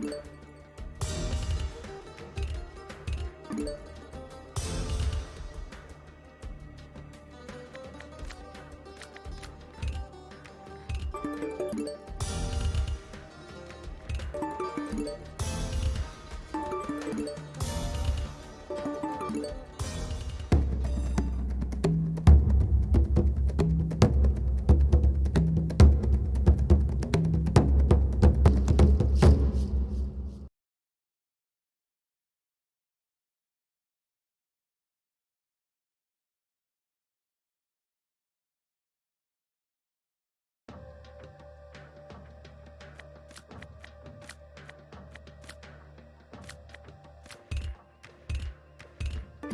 Thank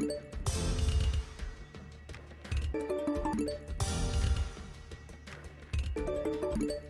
Thank you.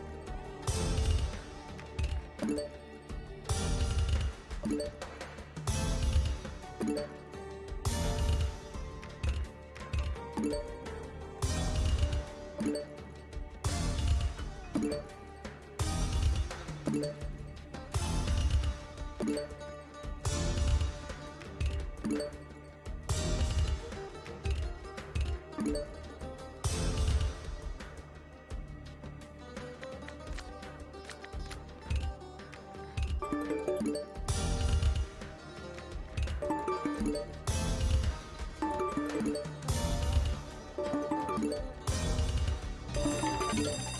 Thank. Yeah.